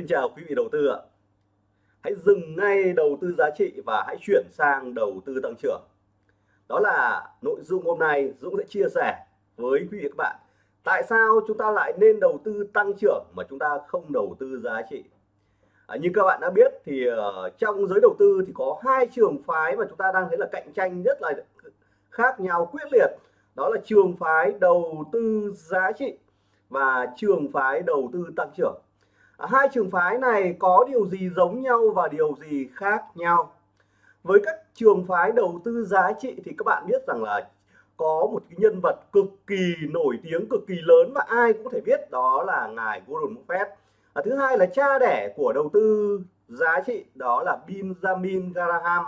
Xin chào quý vị đầu tư ạ. Hãy dừng ngay đầu tư giá trị và hãy chuyển sang đầu tư tăng trưởng. Đó là nội dung hôm nay Dũng sẽ chia sẻ với quý vị các bạn. Tại sao chúng ta lại nên đầu tư tăng trưởng mà chúng ta không đầu tư giá trị? À, như các bạn đã biết thì uh, trong giới đầu tư thì có hai trường phái mà chúng ta đang thấy là cạnh tranh rất là khác nhau quyết liệt. Đó là trường phái đầu tư giá trị và trường phái đầu tư tăng trưởng hai trường phái này có điều gì giống nhau và điều gì khác nhau? Với các trường phái đầu tư giá trị thì các bạn biết rằng là có một cái nhân vật cực kỳ nổi tiếng cực kỳ lớn và ai cũng có thể biết đó là ngài Warren Buffett. À, thứ hai là cha đẻ của đầu tư giá trị đó là Benjamin Graham.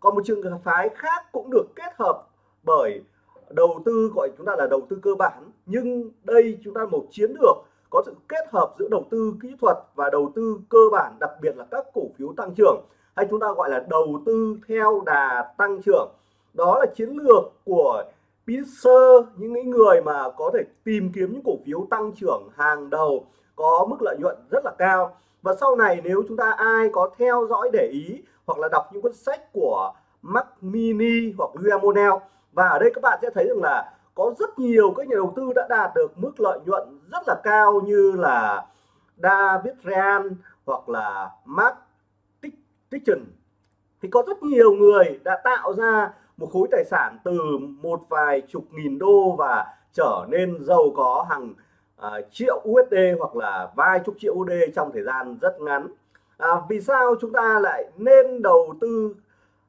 Còn một trường phái khác cũng được kết hợp bởi đầu tư gọi chúng ta là đầu tư cơ bản nhưng đây chúng ta một chiến lược có sự kết hợp giữa đầu tư kỹ thuật và đầu tư cơ bản, đặc biệt là các cổ phiếu tăng trưởng, hay chúng ta gọi là đầu tư theo đà tăng trưởng. Đó là chiến lược của Pitzer những người mà có thể tìm kiếm những cổ phiếu tăng trưởng hàng đầu, có mức lợi nhuận rất là cao. Và sau này nếu chúng ta ai có theo dõi để ý hoặc là đọc những cuốn sách của Mac Mini hoặc William Monell và ở đây các bạn sẽ thấy rằng là có rất nhiều các nhà đầu tư đã đạt được mức lợi nhuận rất là cao như là David Ryan hoặc là Mark Tichen thì có rất nhiều người đã tạo ra một khối tài sản từ một vài chục nghìn đô và trở nên giàu có hàng uh, triệu USD hoặc là vài chục triệu USD trong thời gian rất ngắn. À, vì sao chúng ta lại nên đầu tư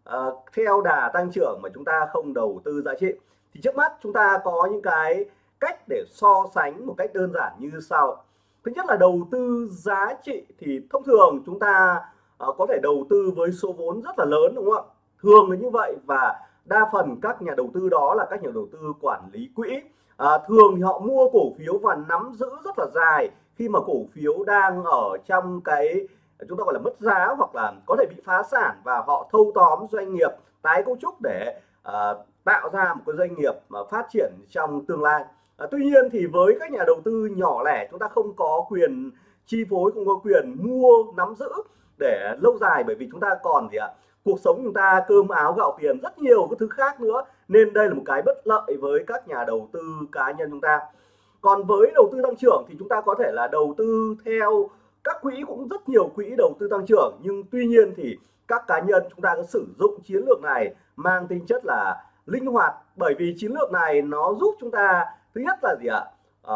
uh, theo đà tăng trưởng mà chúng ta không đầu tư giá trị? Thì trước mắt chúng ta có những cái cách để so sánh một cách đơn giản như sau. Thứ nhất là đầu tư giá trị thì thông thường chúng ta uh, có thể đầu tư với số vốn rất là lớn đúng không ạ? Thường là như vậy và đa phần các nhà đầu tư đó là các nhà đầu tư quản lý quỹ. À, thường thì họ mua cổ phiếu và nắm giữ rất là dài khi mà cổ phiếu đang ở trong cái chúng ta gọi là mất giá hoặc là có thể bị phá sản và họ thâu tóm doanh nghiệp tái cấu trúc để uh, tạo ra một cái doanh nghiệp mà phát triển trong tương lai. À, tuy nhiên thì với các nhà đầu tư nhỏ lẻ chúng ta không có quyền chi phối không có quyền mua nắm giữ để lâu dài bởi vì chúng ta còn gì ạ cuộc sống chúng ta cơm áo gạo tiền rất nhiều cái thứ khác nữa. Nên đây là một cái bất lợi với các nhà đầu tư cá nhân chúng ta. Còn với đầu tư tăng trưởng thì chúng ta có thể là đầu tư theo các quỹ cũng rất nhiều quỹ đầu tư tăng trưởng. Nhưng tuy nhiên thì các cá nhân chúng ta có sử dụng chiến lược này mang tính chất là linh hoạt bởi vì chiến lược này nó giúp chúng ta thứ nhất là gì ạ? À,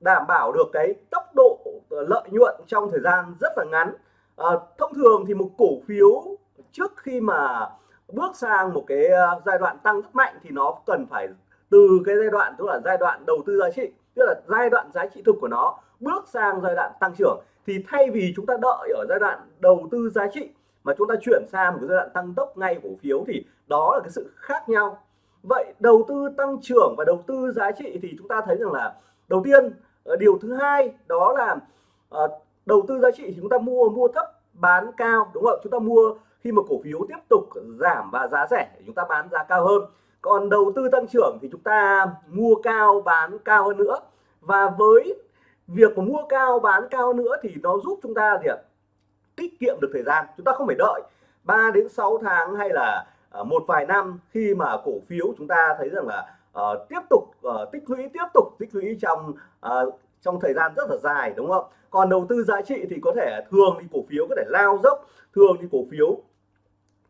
đảm bảo được cái tốc độ ờ, lợi nhuận trong thời gian rất là ngắn. À, thông thường thì một cổ phiếu trước khi mà bước sang một cái giai đoạn tăng rất mạnh thì nó cần phải từ cái giai đoạn tức là giai đoạn đầu tư giá trị tức là giai đoạn giá trị thực của nó bước sang giai đoạn tăng trưởng. Thì thay vì chúng ta đợi ở giai đoạn đầu tư giá trị mà chúng ta chuyển sang một giai đoạn tăng tốc ngay cổ phiếu thì đó là cái sự khác nhau. Vậy đầu tư tăng trưởng và đầu tư giá trị thì chúng ta thấy rằng là, đầu tiên ờ, điều thứ hai đó là ờ, đầu tư giá trị thì chúng ta mua mua thấp, bán cao, đúng không chúng ta mua khi mà cổ phiếu tiếp tục giảm và giá rẻ chúng ta bán giá cao hơn. Còn đầu tư tăng trưởng thì chúng ta mua cao, bán cao hơn nữa. Và với việc mà mua cao, bán cao nữa thì nó giúp chúng ta gì ạ? Tiết kiệm được thời gian. Chúng ta không phải đợi 3 đến 6 tháng hay là Ờ, một vài năm khi mà cổ phiếu chúng ta thấy rằng là uh, tiếp tục uh, tích lũy tiếp tục tích lũy trong uh, trong thời gian rất là dài đúng không? Còn đầu tư giá trị thì có thể thường thì cổ phiếu có thể lao dốc thường thì cổ phiếu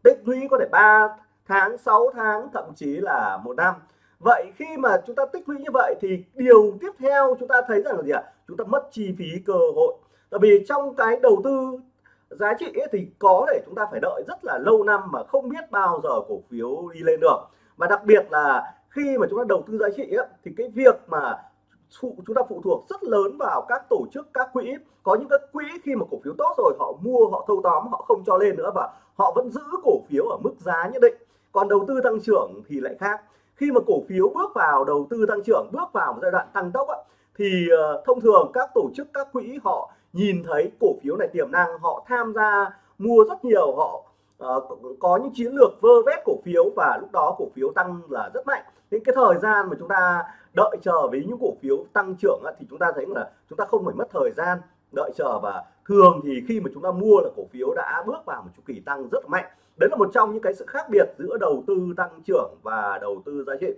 tích lũy có thể 3 tháng 6 tháng thậm chí là một năm. Vậy khi mà chúng ta tích lũy như vậy thì điều tiếp theo chúng ta thấy rằng là gì ạ? Chúng ta mất chi phí cơ hội. Tại vì trong cái đầu tư giá trị ấy thì có thể chúng ta phải đợi rất là lâu năm mà không biết bao giờ cổ phiếu đi lên được. Và đặc biệt là khi mà chúng ta đầu tư giá trị ấy, thì cái việc mà phụ chúng ta phụ thuộc rất lớn vào các tổ chức các quỹ. Có những cái quỹ khi mà cổ phiếu tốt rồi họ mua họ thâu tóm họ không cho lên nữa và họ vẫn giữ cổ phiếu ở mức giá nhất định. Còn đầu tư tăng trưởng thì lại khác. Khi mà cổ phiếu bước vào đầu tư tăng trưởng bước vào một giai đoạn tăng tốc thì ờ, thông thường các tổ chức các quỹ họ nhìn thấy cổ phiếu này tiềm năng họ tham gia mua rất nhiều họ uh, có những chiến lược vơ vét cổ phiếu và lúc đó cổ phiếu tăng là rất mạnh. Những cái thời gian mà chúng ta đợi chờ với những cổ phiếu tăng trưởng thì chúng ta thấy là chúng ta không phải mất thời gian đợi chờ. Và thường thì khi mà chúng ta mua là cổ phiếu đã bước vào một chu kỳ tăng rất mạnh. Đấy là một trong những cái sự khác biệt giữa đầu tư tăng trưởng và đầu tư giá trị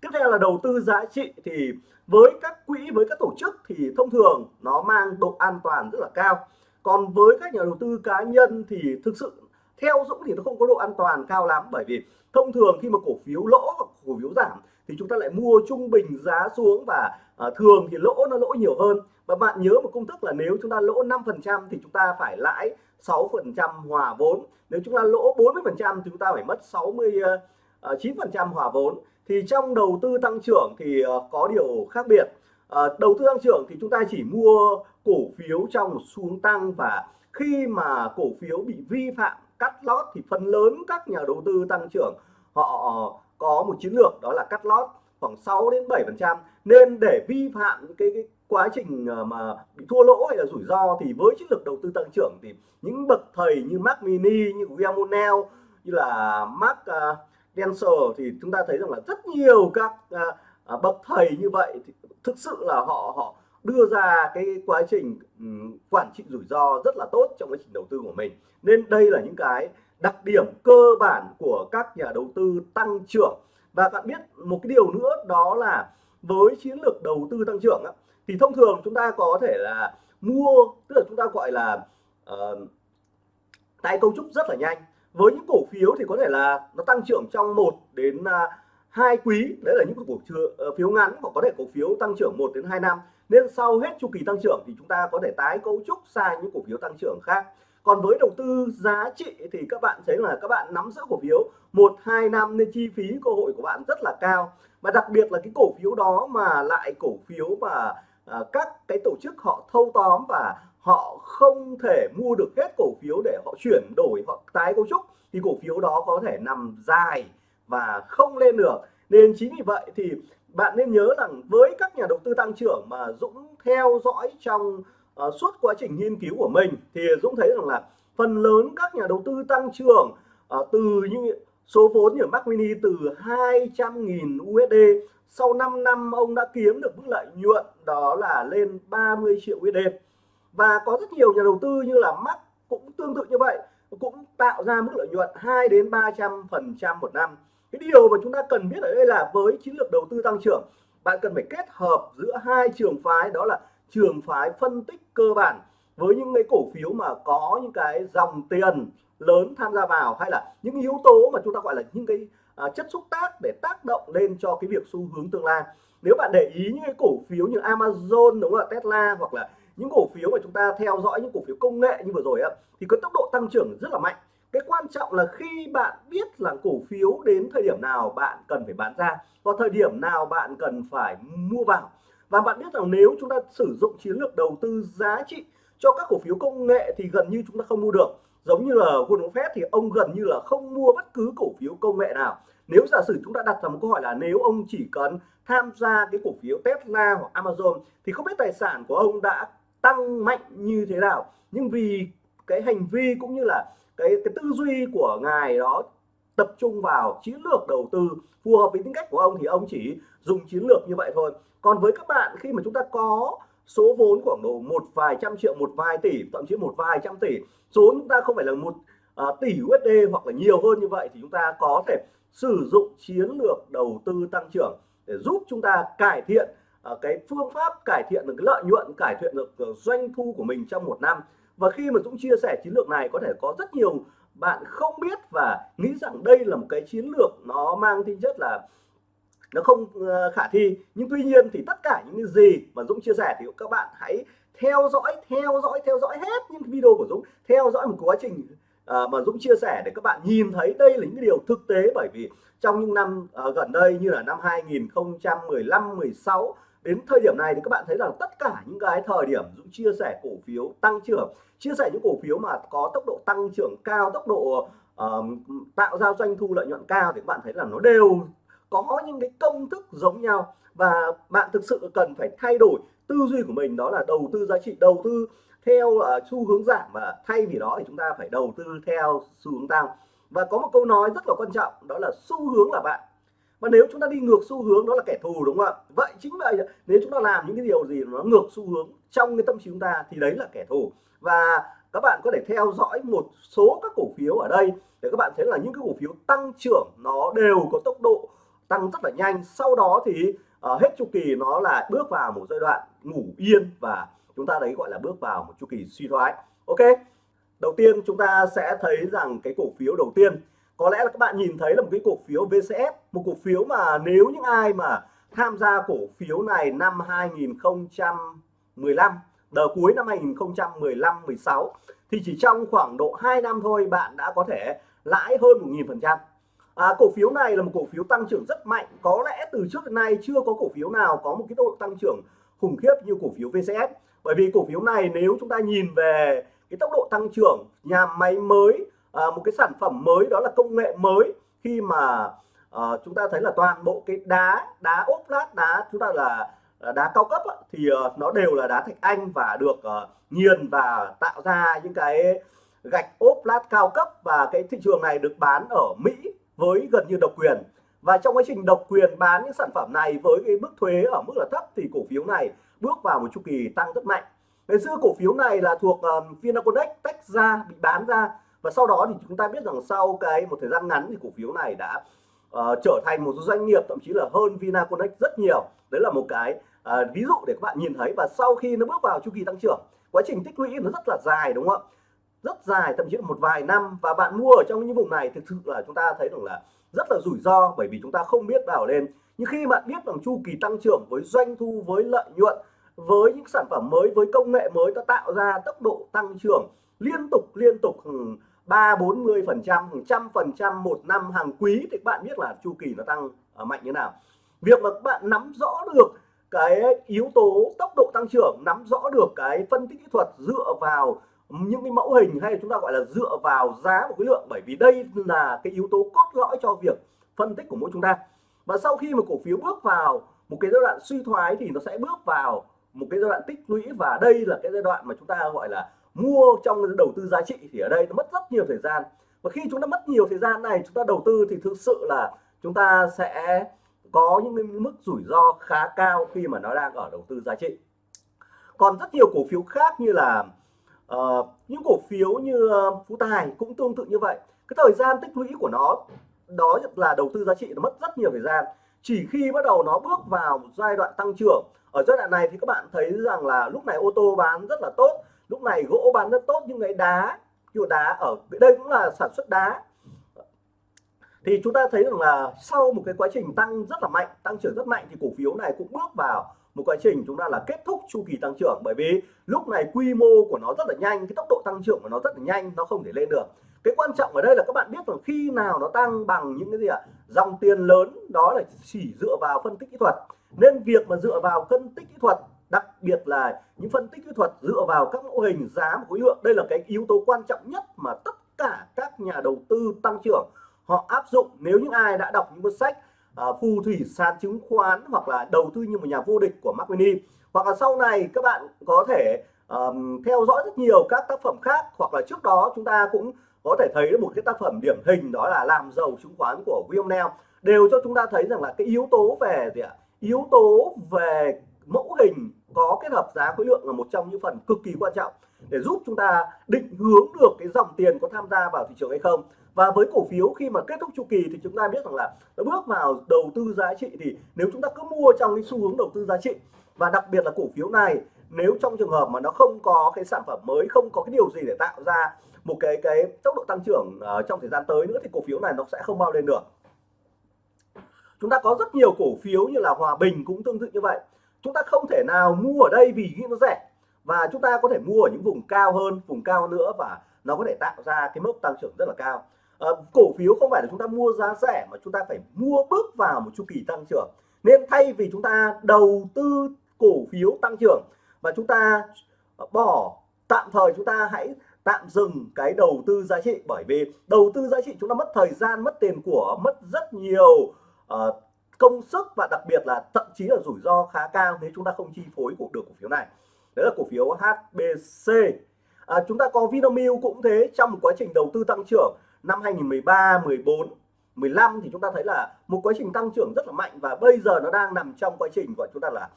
tiếp theo là đầu tư giá trị thì với các quỹ với các tổ chức thì thông thường nó mang độ an toàn rất là cao. Còn với các nhà đầu tư cá nhân thì thực sự theo Dũng thì nó không có độ an toàn cao lắm. Bởi vì thông thường khi mà cổ phiếu lỗ hoặc cổ phiếu giảm thì chúng ta lại mua trung bình giá xuống và à, thường thì lỗ nó lỗ nhiều hơn. Và bạn nhớ một công thức là nếu chúng ta lỗ 5% thì chúng ta phải lãi 6% hòa vốn. Nếu chúng ta lỗ 40% thì chúng ta phải mất 69% à, hòa vốn thì trong đầu tư tăng trưởng thì ờ, có điều khác biệt. À, đầu tư tăng trưởng thì chúng ta chỉ mua cổ phiếu trong một xu hướng tăng và khi mà cổ phiếu bị vi phạm cắt lót thì phần lớn các nhà đầu tư tăng trưởng họ ờ, có một chiến lược đó là cắt lót khoảng 6 đến 7 phần trăm. Nên để vi phạm cái, cái quá trình mà bị thua lỗ hay là rủi ro thì với chiến lược đầu tư tăng trưởng thì những bậc thầy như Mark Mini như William Monell như là Mark uh, Dancer thì chúng ta thấy rằng là rất nhiều các à, à, bậc thầy như vậy thì thực sự là họ họ đưa ra cái quá trình um, quản trị rủi ro rất là tốt trong quá trình đầu tư của mình. Nên đây là những cái đặc điểm cơ bản của các nhà đầu tư tăng trưởng. Và bạn biết một cái điều nữa đó là với chiến lược đầu tư tăng trưởng á, thì thông thường chúng ta có thể là mua tức là chúng ta gọi là uh, tái cấu trúc rất là nhanh với những cổ phiếu thì có thể là nó tăng trưởng trong 1 đến à, hai quý. Đấy là những cổ ờ, phiếu, ngắn hoặc có thể cổ phiếu tăng trưởng 1 đến 2 năm. Nên sau hết chu kỳ tăng trưởng thì chúng ta có thể tái cấu trúc sang những cổ phiếu tăng trưởng khác. Còn với đầu tư giá trị thì các bạn thấy là các bạn nắm giữ cổ phiếu một hai năm nên chi phí cơ hội của bạn rất là cao. Và đặc biệt là cái cổ phiếu đó mà lại cổ phiếu và à, các cái tổ chức họ thâu tóm và họ không thể mua được hết cổ phiếu để họ chuyển đổi họ tái cấu trúc thì cổ phiếu đó có thể nằm dài và không lên được. Nên chính vì vậy thì bạn nên nhớ rằng với các nhà đầu tư tăng trưởng mà Dũng theo dõi trong uh, suốt quá trình nghiên cứu của mình thì Dũng thấy rằng là phần lớn các nhà đầu tư tăng trưởng uh, từ những số vốn như Mac Mini từ 200.000 USD sau 5 năm ông đã kiếm được mức lợi nhuận đó là lên 30 triệu USD và có rất nhiều nhà đầu tư như là Mac cũng tương tự như vậy cũng tạo ra mức lợi nhuận 2 đến 300 phần trăm một năm. Cái điều mà chúng ta cần biết ở đây là với chiến lược đầu tư tăng trưởng bạn cần phải kết hợp giữa hai trường phái đó là trường phái phân tích cơ bản với những cái cổ phiếu mà có những cái dòng tiền lớn tham gia vào hay là những yếu tố mà chúng ta gọi là những cái à, chất xúc tác để tác động lên cho cái việc xu hướng tương lai. Nếu bạn để ý những cái cổ phiếu như Amazon đúng không ạ Tesla hoặc là những cổ phiếu mà chúng ta theo dõi, những cổ phiếu công nghệ như vừa rồi á, thì có tốc độ tăng trưởng rất là mạnh. Cái quan trọng là khi bạn biết là cổ phiếu đến thời điểm nào bạn cần phải bán ra và thời điểm nào bạn cần phải mua vào. Và bạn biết rằng nếu chúng ta sử dụng chiến lược đầu tư giá trị cho các cổ phiếu công nghệ thì gần như chúng ta không mua được. Giống như là Warren Buffett thì ông gần như là không mua bất cứ cổ phiếu công nghệ nào. Nếu giả sử chúng ta đặt ra một câu hỏi là nếu ông chỉ cần tham gia cái cổ phiếu Tesla hoặc Amazon thì không biết tài sản của ông đã tăng mạnh như thế nào. Nhưng vì cái hành vi cũng như là cái cái tư duy của ngài đó tập trung vào chiến lược đầu tư phù hợp với tính cách của ông thì ông chỉ dùng chiến lược như vậy thôi. Còn với các bạn khi mà chúng ta có số vốn khoảng độ một vài trăm triệu một vài tỷ thậm chí một vài trăm tỷ số chúng ta không phải là một uh, tỷ USD hoặc là nhiều hơn như vậy thì chúng ta có thể sử dụng chiến lược đầu tư tăng trưởng để giúp chúng ta cải thiện Ờ, cái phương pháp cải thiện được cái lợi nhuận cải thiện được ờ, doanh thu của mình trong một năm. Và khi mà Dũng chia sẻ chiến lược này có thể có rất nhiều bạn không biết và nghĩ rằng đây là một cái chiến lược nó mang tính chất là nó không ờ, khả thi. Nhưng tuy nhiên thì tất cả những cái gì mà Dũng chia sẻ thì các bạn hãy theo dõi theo dõi theo dõi hết những video của Dũng. Theo dõi một quá trình mà Dũng chia sẻ để các bạn nhìn thấy đây là những điều thực tế. Bởi vì trong những năm uh, gần đây như là năm 2015 16 đến thời điểm này thì các bạn thấy rằng tất cả những cái thời điểm Dũng chia sẻ cổ phiếu tăng trưởng chia sẻ những cổ phiếu mà có tốc độ tăng trưởng cao tốc độ uh, tạo ra doanh thu lợi nhuận cao thì các bạn thấy là nó đều có những cái công thức giống nhau. Và bạn thực sự cần phải thay đổi tư duy của mình đó là đầu tư giá trị đầu tư theo uh, xu hướng giảm. Và thay vì đó thì chúng ta phải đầu tư theo xu hướng tăng. Và có một câu nói rất là quan trọng đó là xu hướng là bạn và nếu chúng ta đi ngược xu hướng đó là kẻ thù đúng không ạ? Vậy chính vậy nếu chúng ta làm những cái điều gì nó ngược xu hướng trong cái tâm trí chúng ta thì đấy là kẻ thù. Và các bạn có thể theo dõi một số các cổ phiếu ở đây để các bạn thấy là những cái cổ phiếu tăng trưởng nó đều có tốc độ tăng rất là nhanh. Sau đó thì uh, hết chu kỳ nó là bước vào một giai đoạn ngủ yên và chúng ta đấy gọi là bước vào một chu kỳ suy thoái. Ok đầu tiên chúng ta sẽ thấy rằng cái cổ phiếu đầu tiên có lẽ là các bạn nhìn thấy là một cái cổ phiếu VCS một cổ phiếu mà nếu những ai mà tham gia cổ phiếu này năm 2015 đầu cuối năm 2015 16 thì chỉ trong khoảng độ 2 năm thôi bạn đã có thể lãi hơn 1.000% à, cổ phiếu này là một cổ phiếu tăng trưởng rất mạnh. Có lẽ từ trước đến nay chưa có cổ phiếu nào có một cái tốc độ tăng trưởng khủng khiếp như cổ phiếu VCS bởi vì cổ phiếu này nếu chúng ta nhìn về cái tốc độ tăng trưởng nhà máy mới à, một cái sản phẩm mới đó là công nghệ mới khi mà à, chúng ta thấy là toàn bộ cái đá đá ốp lát đá chúng ta là ờ, đá cao cấp á, thì ờ, nó đều là đá thạch anh và được uh, nghiền và tạo ra những cái gạch ốp lát cao cấp và cái thị trường này được bán ở Mỹ với gần như độc quyền. Và trong quá trình độc quyền bán những sản phẩm này với cái mức thuế ở mức là thấp thì cổ phiếu này bước vào một chu kỳ tăng rất mạnh. Ngày xưa cổ phiếu này là thuộc um, Vinaconex tách ra bị bán ra và sau đó thì chúng ta biết rằng sau cái một thời gian ngắn thì cổ phiếu này đã uh, trở thành một doanh nghiệp thậm chí là hơn Vinaconex rất nhiều. Đấy là một cái uh, ví dụ để các bạn nhìn thấy. Và sau khi nó bước vào chu kỳ tăng trưởng quá trình tích lũy nó rất là dài đúng không ạ? Rất dài thậm chí là một vài năm. Và bạn mua ở trong những vùng này thực sự là chúng ta thấy rằng là rất là rủi ro bởi vì chúng ta không biết vào lên. Nhưng khi bạn biết rằng chu kỳ tăng trưởng với doanh thu với lợi nhuận với những sản phẩm mới với công nghệ mới nó tạo ra tốc độ tăng trưởng liên tục liên tục ba bốn mươi phần trăm trăm phần trăm một năm hàng quý. Thì các bạn biết là chu kỳ nó tăng ờ, mạnh như nào. Việc mà các bạn nắm rõ được cái yếu tố tốc độ tăng trưởng, nắm rõ được cái phân tích kỹ thuật dựa vào những cái mẫu hình hay chúng ta gọi là dựa vào giá và khối lượng, bởi vì đây là cái yếu tố cốt lõi cho việc phân tích của mỗi chúng ta. Và sau khi mà cổ phiếu bước vào một cái giai đoạn suy thoái thì nó sẽ bước vào một cái giai đoạn tích lũy và đây là cái giai đoạn mà chúng ta gọi là mua trong đầu tư giá trị thì ở đây nó mất rất nhiều thời gian. Và khi chúng ta mất nhiều thời gian này chúng ta đầu tư thì thực sự là chúng ta sẽ có những mức rủi ro khá cao khi mà nó đang ở đầu tư giá trị. Còn rất nhiều cổ phiếu khác như là uh, những cổ phiếu như uh, Phú Tài cũng tương tự như vậy. Cái thời gian tích lũy của nó đó là đầu tư giá trị nó mất rất nhiều thời gian. Chỉ khi bắt đầu nó bước vào giai đoạn tăng trưởng ở giai đoạn này thì các bạn thấy rằng là lúc này ô tô bán rất là tốt lúc này gỗ bán rất tốt, nhưng cái đá, chùa đá ở đây cũng là sản xuất đá. Thì chúng ta thấy rằng là sau một cái quá trình tăng rất là mạnh, tăng trưởng rất mạnh, thì cổ phiếu này cũng bước vào một quá trình chúng ta là kết thúc chu kỳ tăng trưởng. Bởi vì lúc này quy mô của nó rất là nhanh, cái tốc độ tăng trưởng của nó rất là nhanh, nó không thể lên được. Cái quan trọng ở đây là các bạn biết rằng khi nào nó tăng bằng những cái gì ạ? Dòng tiền lớn, đó là chỉ dựa vào phân tích kỹ thuật. Nên việc mà dựa vào phân tích kỹ thuật đặc biệt là những phân tích kỹ thuật dựa vào các mẫu hình giá và khối lượng. Đây là cái yếu tố quan trọng nhất mà tất cả các nhà đầu tư tăng trưởng. Họ áp dụng nếu những ai đã đọc những cuốn sách uh, phù thủy sàn chứng khoán hoặc là đầu tư như một nhà vô địch của Mark Winnie hoặc là sau này các bạn có thể um, theo dõi rất nhiều các tác phẩm khác. Hoặc là trước đó chúng ta cũng có thể thấy một cái tác phẩm điểm hình đó là làm giàu chứng khoán của William Neal đều cho chúng ta thấy rằng là cái yếu tố về gì ạ? Yếu tố về mẫu hình có kết hợp giá khối lượng là một trong những phần cực kỳ quan trọng để giúp chúng ta định hướng được cái dòng tiền có tham gia vào thị trường hay không. Và với cổ phiếu khi mà kết thúc chu kỳ thì chúng ta biết rằng là nó bước vào đầu tư giá trị thì nếu chúng ta cứ mua trong cái xu hướng đầu tư giá trị và đặc biệt là cổ phiếu này nếu trong trường hợp mà nó không có cái sản phẩm mới không có cái điều gì để tạo ra một cái cái tốc độ tăng trưởng uh, trong thời gian tới nữa thì cổ phiếu này nó sẽ không bao lên được. Chúng ta có rất nhiều cổ phiếu như là Hòa Bình cũng tương tự như vậy chúng ta không thể nào mua ở đây vì nó rẻ. Và chúng ta có thể mua ở những vùng cao hơn vùng cao nữa và nó có thể tạo ra cái mức tăng trưởng rất là cao. À, cổ phiếu không phải là chúng ta mua giá rẻ mà chúng ta phải mua bước vào một chu kỳ tăng trưởng. Nên thay vì chúng ta đầu tư cổ phiếu tăng trưởng và chúng ta bỏ tạm thời chúng ta hãy tạm dừng cái đầu tư giá trị bởi vì đầu tư giá trị chúng ta mất thời gian mất tiền của mất rất nhiều uh, công sức và đặc biệt là thậm chí là rủi ro khá cao nếu chúng ta không chi phối của được cổ phiếu này. Đấy là cổ phiếu HBC à, chúng ta có Vinamilk cũng thế trong một quá trình đầu tư tăng trưởng năm 2013 14 15 thì chúng ta thấy là một quá trình tăng trưởng rất là mạnh và bây giờ nó đang nằm trong quá trình gọi chúng ta là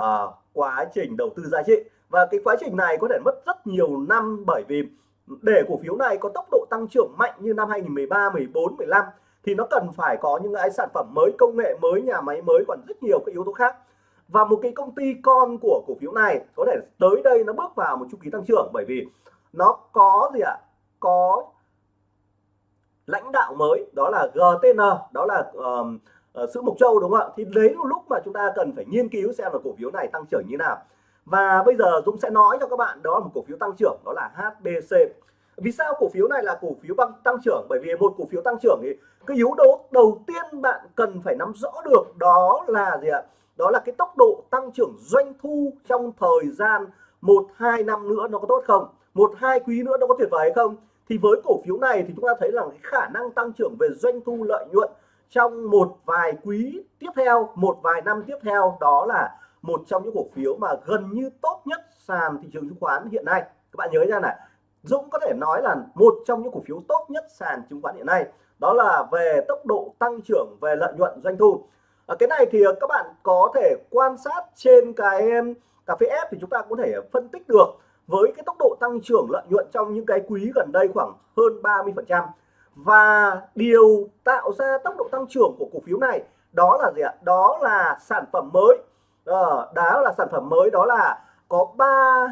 uh, quá trình đầu tư giá trị. Và cái quá trình này có thể mất rất nhiều năm bởi vì để cổ phiếu này có tốc độ tăng trưởng mạnh như năm 2013, 14, 15 thì nó cần phải có những cái sản phẩm mới, công nghệ mới, nhà máy mới còn rất nhiều các yếu tố khác. Và một cái công ty con của cổ phiếu này có thể tới đây nó bước vào một chu kỳ tăng trưởng bởi vì nó có gì ạ? Có lãnh đạo mới đó là GTN, đó là um, uh, sữa Mộc Châu đúng không ạ? Thì đấy là lúc mà chúng ta cần phải nghiên cứu xem là cổ phiếu này tăng trưởng như nào. Và bây giờ Dũng sẽ nói cho các bạn đó là một cổ phiếu tăng trưởng đó là HBC. Vì sao cổ phiếu này là cổ phiếu băng tăng trưởng? Bởi vì một cổ phiếu tăng trưởng thì cái yếu tố đầu tiên bạn cần phải nắm rõ được đó là gì ạ? Đó là cái tốc độ tăng trưởng doanh thu trong thời gian một hai năm nữa nó có tốt không? Một hai quý nữa nó có tuyệt vời hay không? Thì với cổ phiếu này thì chúng ta thấy là cái khả năng tăng trưởng về doanh thu lợi nhuận trong một vài quý tiếp theo, một vài năm tiếp theo đó là một trong những cổ phiếu mà gần như tốt nhất sàn thị trường chứng khoán hiện nay các bạn nhớ ra này Dũng có thể nói là một trong những cổ phiếu tốt nhất sàn chứng khoán hiện nay đó là về tốc độ tăng trưởng về lợi nhuận doanh thu. À, cái này thì à, các bạn có thể quan sát trên cái cà phê F thì chúng ta có thể phân tích được với cái tốc độ tăng trưởng lợi nhuận trong những cái quý gần đây khoảng hơn 30 phần trăm. Và điều tạo ra tốc độ tăng trưởng của cổ phiếu này đó là gì ạ? Đó là sản phẩm mới. À, đó là sản phẩm mới đó là có ba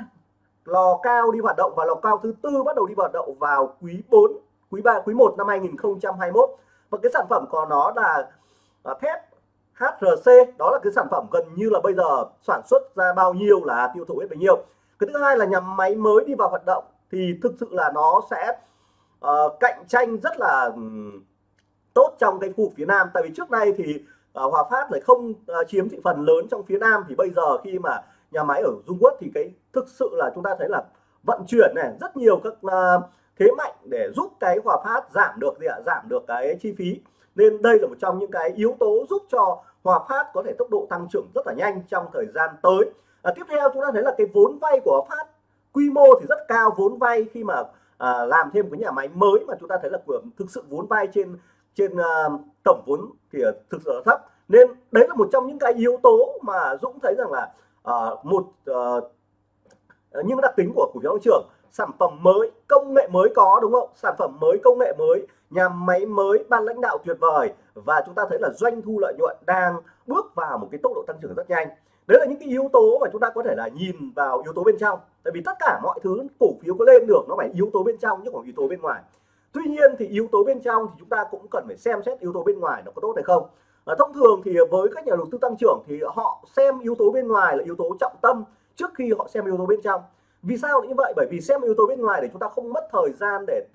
lò cao đi hoạt động và lò cao thứ tư bắt đầu đi hoạt động vào quý 4 quý 3 quý 1 năm 2021 và cái sản phẩm của nó là à, thép HRC đó là cái sản phẩm gần như là bây giờ sản xuất ra bao nhiêu là tiêu thụ hết bấy nhiêu. Cái thứ hai là nhà máy mới đi vào hoạt động thì thực sự là nó sẽ uh, cạnh tranh rất là um, tốt trong cái khu phía Nam. Tại vì trước nay thì uh, Hòa Phát lại không uh, chiếm thị phần lớn trong phía Nam. Thì bây giờ khi mà nhà máy ở Dung Quốc thì cái thực sự là chúng ta thấy là vận chuyển này rất nhiều các uh, thế mạnh để giúp cái Hòa Phát giảm được gì ạ? Giảm được cái chi phí. Nên đây là một trong những cái yếu tố giúp cho Hòa Phát có thể tốc độ tăng trưởng rất là nhanh trong thời gian tới. À, tiếp theo chúng ta thấy là cái vốn vay của Hòa Phát quy mô thì rất cao. Vốn vay khi mà à, làm thêm cái nhà máy mới mà chúng ta thấy là của thực sự vốn vay trên trên à, tổng vốn thì thực sự là thấp. Nên đấy là một trong những cái yếu tố mà Dũng thấy rằng là uh, một uh, những đặc tính của cổ phiếu tăng trưởng sản phẩm mới công nghệ mới có đúng không? Sản phẩm mới công nghệ mới nhà máy mới ban lãnh đạo tuyệt vời. Và chúng ta thấy là doanh thu lợi nhuận đang bước vào một cái tốc độ tăng trưởng rất nhanh. Đấy là những cái yếu tố mà chúng ta có thể là nhìn vào yếu tố bên trong. Tại vì tất cả mọi thứ cổ phiếu có lên được nó phải yếu tố bên trong chứ không yếu tố bên ngoài. Tuy nhiên thì yếu tố bên trong thì chúng ta cũng cần phải xem xét yếu tố bên ngoài nó có tốt hay không à, thông thường thì với các nhà đầu tư tăng trưởng thì họ xem yếu tố bên ngoài là yếu tố trọng tâm trước khi họ xem yếu tố bên trong. Vì sao như vậy? Bởi vì xem yếu tố bên ngoài để chúng ta không mất thời gian để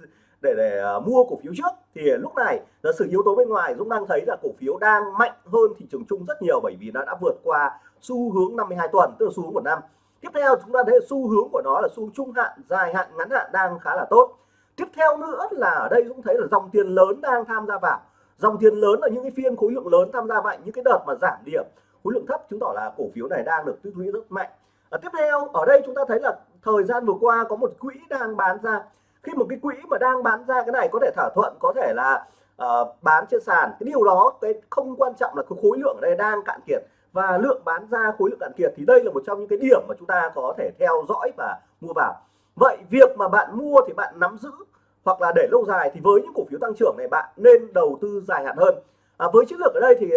để để à, mua cổ phiếu trước. Thì lúc này là sự yếu tố bên ngoài Dũng đang thấy là cổ phiếu đang mạnh hơn thị trường chung rất nhiều bởi vì nó đã vượt qua xu hướng 52 tuần tức là xu hướng của năm. Tiếp theo chúng ta thấy xu hướng của nó là xu hướng trung hạn dài hạn ngắn hạn đang khá là tốt. Tiếp theo nữa là ở đây dũng thấy là dòng tiền lớn đang tham gia vào dòng tiền lớn là những cái phiên khối lượng lớn tham gia mạnh những cái đợt mà giảm điểm khối lượng thấp chứng tỏ là cổ phiếu này đang được tích lũy rất mạnh. À, tiếp theo ở đây chúng ta thấy là thời gian vừa qua có một quỹ đang bán ra. Khi một cái quỹ mà đang bán ra cái này có thể thỏa thuận có thể là uh, bán trên sàn. Cái điều đó cái không quan trọng là cái khối lượng ở đây đang cạn kiệt. Và lượng bán ra khối lượng cạn kiệt thì đây là một trong những cái điểm mà chúng ta có thể theo dõi và mua vào. Vậy việc mà bạn mua thì bạn nắm giữ hoặc là để lâu dài thì với những cổ phiếu tăng trưởng này bạn nên đầu tư dài hạn hơn. À, với chiến lược ở đây thì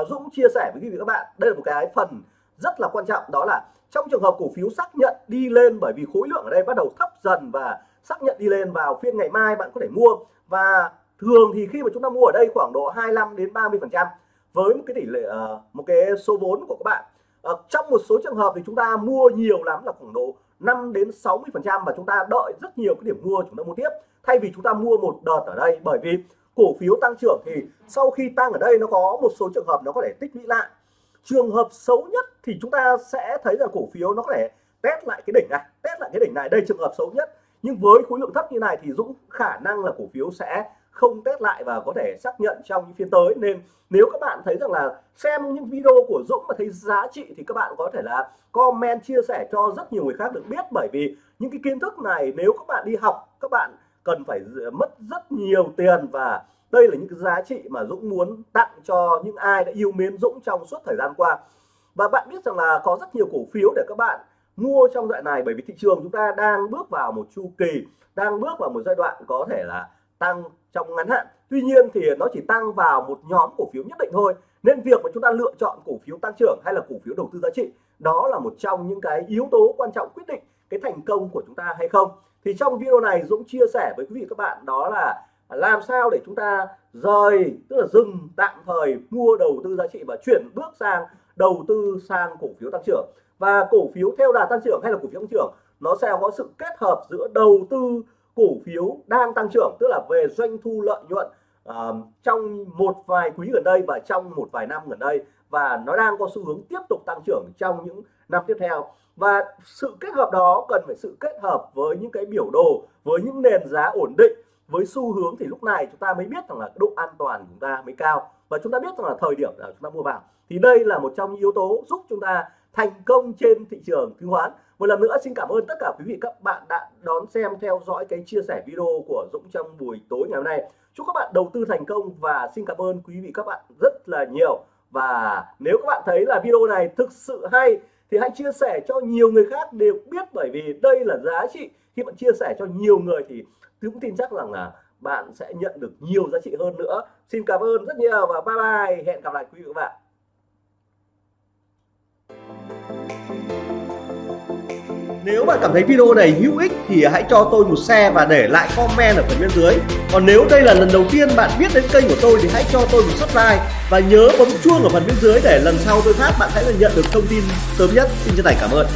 uh, Dũng chia sẻ với quý vị các bạn đây là một cái phần rất là quan trọng đó là trong trường hợp cổ phiếu xác nhận đi lên bởi vì khối lượng ở đây bắt đầu thấp dần và xác nhận đi lên vào phiên ngày mai bạn có thể mua. Và thường thì khi mà chúng ta mua ở đây khoảng độ 25 đến 30 phần trăm với một cái tỷ lệ à, một cái số vốn của các bạn. Ờ, trong một số trường hợp thì chúng ta mua nhiều lắm là khoảng độ 5 đến 60 phần trăm và chúng ta đợi rất nhiều cái điểm mua chúng ta mua tiếp thay vì chúng ta mua một đợt ở đây, bởi vì cổ phiếu tăng trưởng thì sau khi tăng ở đây nó có một số trường hợp nó có thể tích lũy lại. Trường hợp xấu nhất thì chúng ta sẽ thấy là cổ phiếu nó có thể test lại cái đỉnh này, test lại cái đỉnh này. Đây trường hợp xấu nhất. Nhưng với khối lượng thấp như này thì Dũng, khả năng là cổ phiếu sẽ không test lại và có thể xác nhận trong những phiên tới. Nên nếu các bạn thấy rằng là xem những video của Dũng mà thấy giá trị thì các bạn có thể là comment, chia sẻ cho rất nhiều người khác được biết. Bởi vì những cái kiến thức này nếu các bạn đi học, các bạn cần phải mất rất nhiều tiền và đây là những cái giá trị mà Dũng muốn tặng cho những ai đã yêu mến Dũng trong suốt thời gian qua. Và bạn biết rằng là có rất nhiều cổ phiếu để các bạn mua trong đoạn này, bởi vì thị trường chúng ta đang bước vào một chu kỳ, đang bước vào một giai đoạn có thể là tăng trong ngắn hạn. Tuy nhiên thì nó chỉ tăng vào một nhóm cổ phiếu nhất định thôi. Nên việc mà chúng ta lựa chọn cổ phiếu tăng trưởng hay là cổ phiếu đầu tư giá trị, đó là một trong những cái yếu tố quan trọng quyết định cái thành công của chúng ta hay không thì trong video này Dũng chia sẻ với quý vị các bạn đó là làm sao để chúng ta rời tức là dừng tạm thời mua đầu tư giá trị và chuyển bước sang đầu tư sang cổ phiếu tăng trưởng. Và cổ phiếu theo đà tăng trưởng hay là cổ phiếu tăng trưởng nó sẽ có sự kết hợp giữa đầu tư cổ phiếu đang tăng trưởng tức là về doanh thu lợi nhuận uh, trong một vài quý gần đây và trong một vài năm gần đây. Và nó đang có xu hướng tiếp tục tăng trưởng trong những năm tiếp theo và sự kết hợp đó cần phải sự kết hợp với những cái biểu đồ, với những nền giá ổn định, với xu hướng thì lúc này chúng ta mới biết rằng là độ an toàn chúng ta mới cao. Và chúng ta biết rằng là thời điểm là chúng ta mua vào. Thì đây là một trong những yếu tố giúp chúng ta thành công trên thị trường chứng khoán. Một lần nữa xin cảm ơn tất cả quý vị các bạn đã đón xem, theo dõi cái chia sẻ video của Dũng trong buổi tối ngày hôm nay. Chúc các bạn đầu tư thành công và xin cảm ơn quý vị các bạn rất là nhiều. Và nếu các bạn thấy là video này thực sự hay thì hãy chia sẻ cho nhiều người khác đều biết bởi vì đây là giá trị. Khi bạn chia sẻ cho nhiều người thì tôi cũng tin chắc rằng là bạn sẽ nhận được nhiều giá trị hơn nữa. Xin cảm ơn rất nhiều và bye bye. Hẹn gặp lại quý vị các bạn. Nếu bạn cảm thấy video này hữu ích thì hãy cho tôi một share và để lại comment ở phần bên dưới. Còn nếu đây là lần đầu tiên bạn biết đến kênh của tôi thì hãy cho tôi một subscribe và nhớ bấm chuông ở phần bên dưới để lần sau tôi phát bạn sẽ nhận được thông tin sớm nhất. Xin chân thành cảm ơn.